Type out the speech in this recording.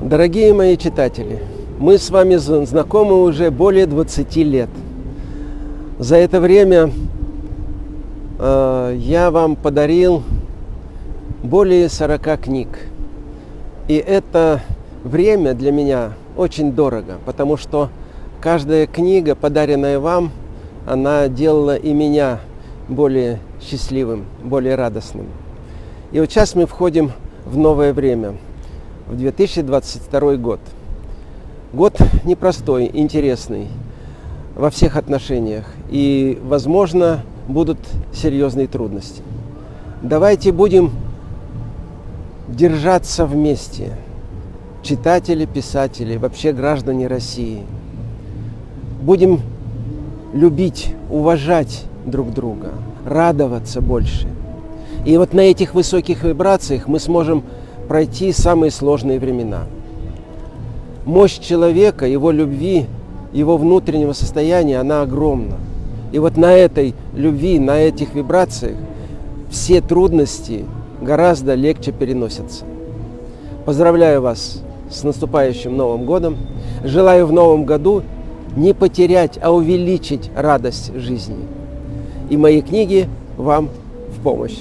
Дорогие мои читатели, мы с вами знакомы уже более 20 лет. За это время э, я вам подарил более 40 книг. И это время для меня очень дорого, потому что каждая книга, подаренная вам, она делала и меня более счастливым, более радостным. И вот сейчас мы входим в новое время – в 2022 год. Год непростой, интересный во всех отношениях. И, возможно, будут серьезные трудности. Давайте будем держаться вместе. Читатели, писатели, вообще граждане России. Будем любить, уважать друг друга, радоваться больше. И вот на этих высоких вибрациях мы сможем пройти самые сложные времена. Мощь человека, его любви, его внутреннего состояния, она огромна. И вот на этой любви, на этих вибрациях все трудности гораздо легче переносятся. Поздравляю вас с наступающим Новым годом. Желаю в Новом году не потерять, а увеличить радость жизни. И мои книги вам в помощь.